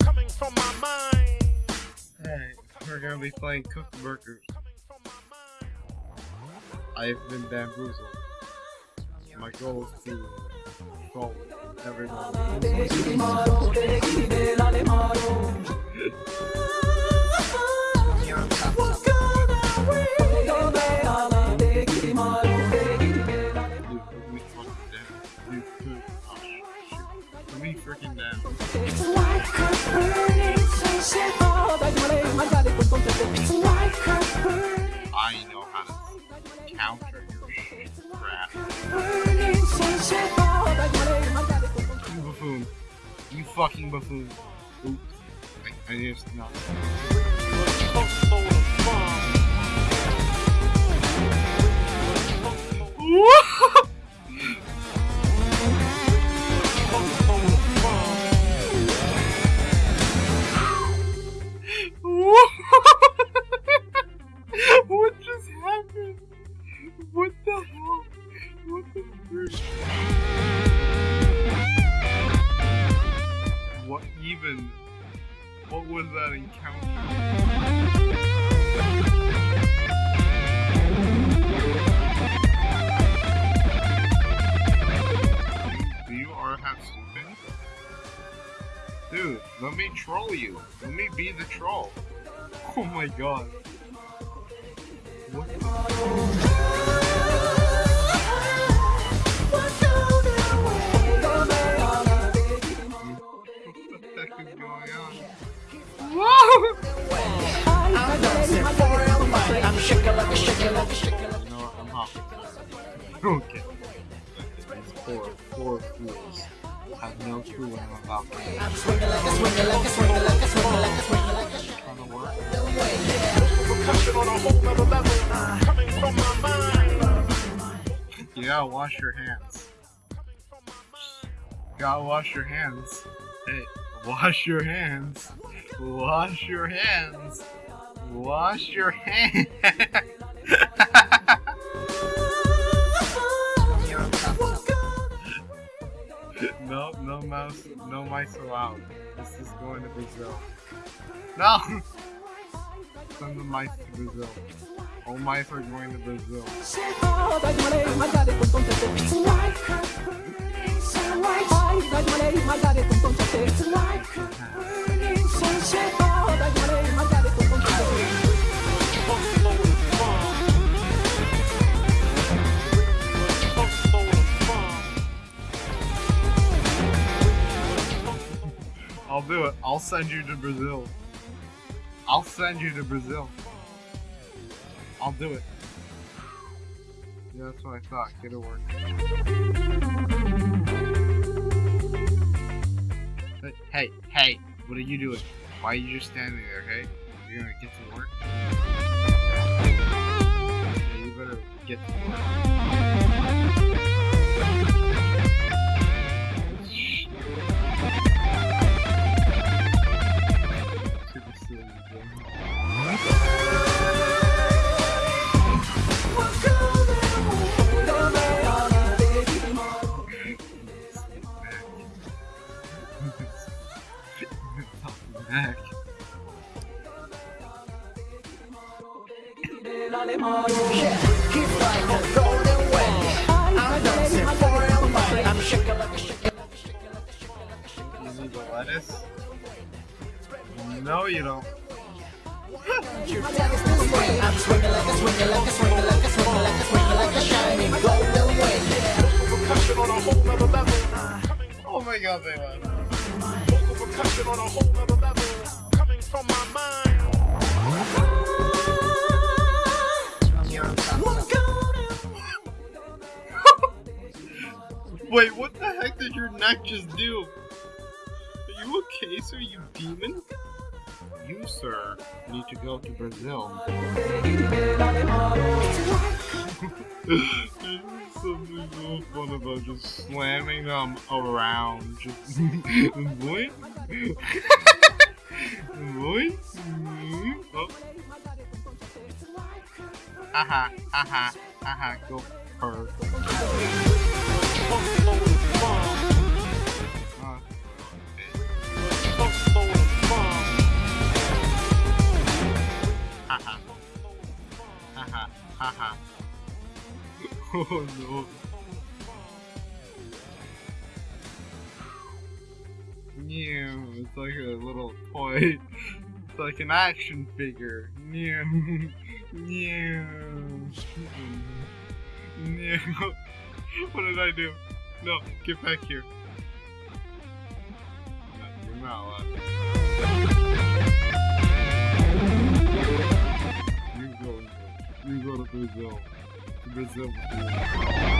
Coming from my mind. Hey, we're gonna be playing cooked burgers. I've been bamboozled. My goal is to control everyone. fucking buffoon. Oops. I, I just not. What even? What was that encounter? Dude, let me troll you. Let me be the troll. Oh my god. What Okay. These poor, fools have no clue what I'm about to do. You gotta wash your hands. Gotta wash your hands. Hey, wash your hands. Wash your hands. Wash your hands. no, no mouse, no mice allowed. This is going to Brazil. No! Send the mice to Brazil. All mice are going to Brazil. I'll do it. I'll send you to Brazil. I'll send you to Brazil. I'll do it. Yeah, that's what I thought. Get to work. Hey, hey, hey, what are you doing? Why are you just standing there, hey? You're gonna get to work? Yeah, you better get to work. No, you don't. Oh my god, they on a. Coming from my mind. Wait, what the heck did your neck just do? Are you okay, sir, you demon? You, sir, need to go to Brazil. Something so fun about just slamming them around. Just boy, boy. Oh. Aha, aha, aha, go her. Haha. oh no. Mew, it's like a little toy. It's like an action figure. Mew. Mew. Mew. What did I do? No, get back here. You're not allowed. You go, you go to Brazil. To Brazil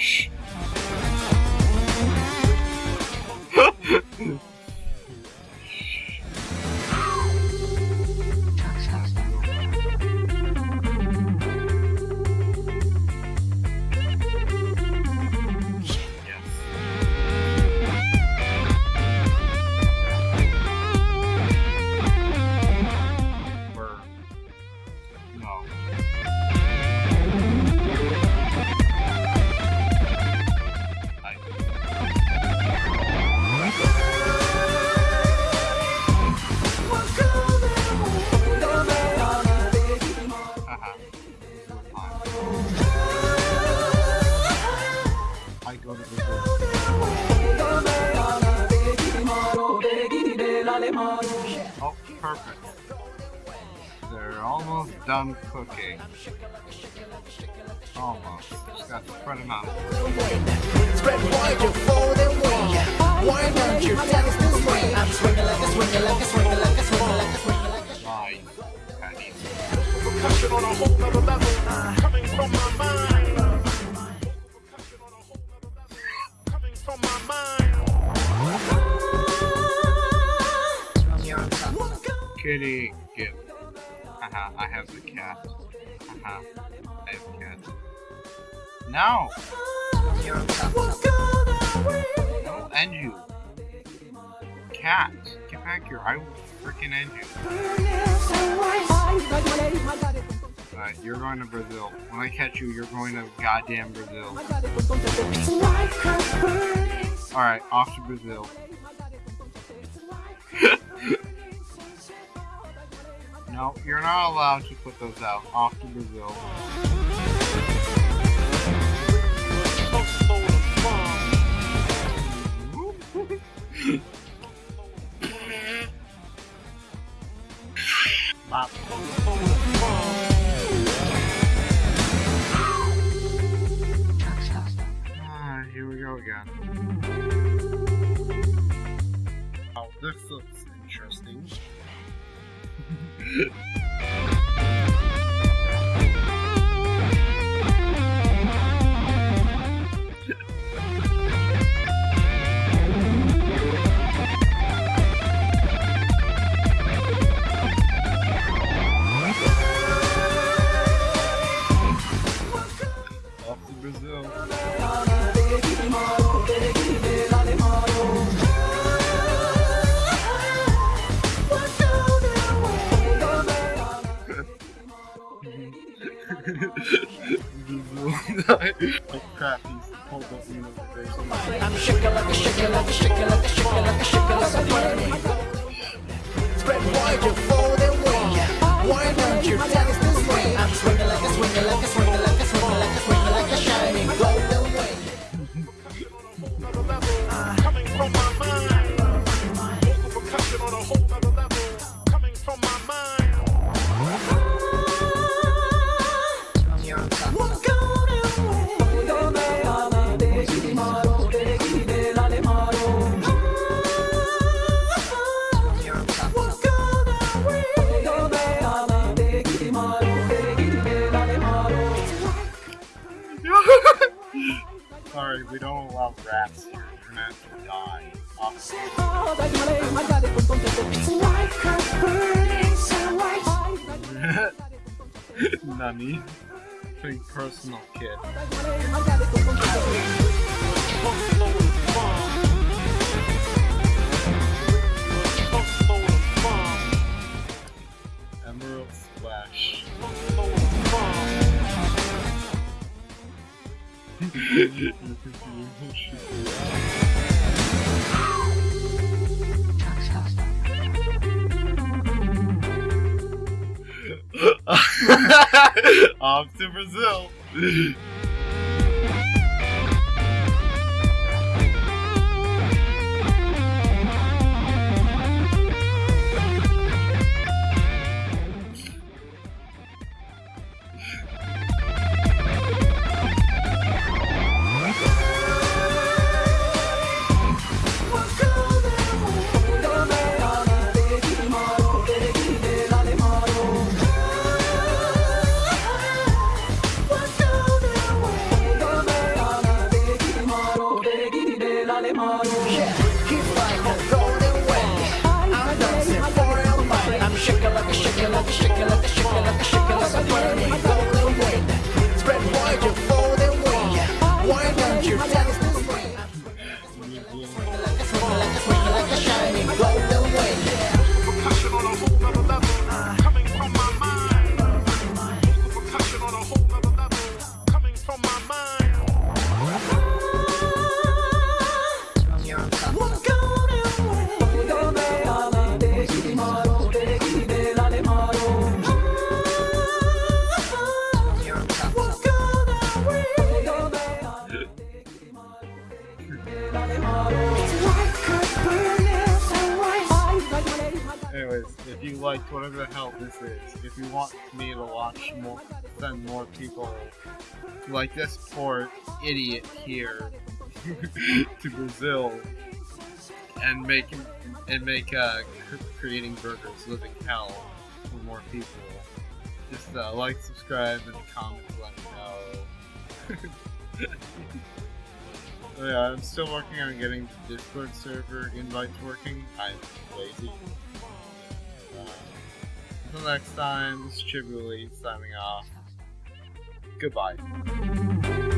Perish. Yes. Burn. No. I- Haha. I go to Brazil. Oh, perfect. They're almost done cooking. Almost. Got spread. Spread wide. Why don't you this way? I'm swinging like a swinging like a swinging like a swinging like a swinging like a. Patty. percussion on a whole level. Coming from my mind. Percussion on a whole level. Coming from my mind. Kitty. Haha, I have the cat. Haha, I have cat. No! I'll end you. Cat, get back here. I will freaking end you. Alright, you're going to Brazil. When I catch you, you're going to goddamn Brazil. Alright, off to Brazil. No, you're not allowed to put those out. Off to Brazil. Ah, here we go again. Oh, this looks interesting. Brazil. pulled up me notification. I'm shaking like a shaking like a shaking like a shaking like a shaking Nani? Pretty personal kid. Emerald Splash. Off to Brazil. Why liked whatever the hell this is, if you want me to watch more, send more people like this poor idiot here to Brazil and make and make uh, creating burgers living hell for more people, just uh, like, subscribe, and comment. Let me know. Yeah, I'm still working on getting the Discord server invites working. I'm lazy. Until next time, this is signing off. Goodbye.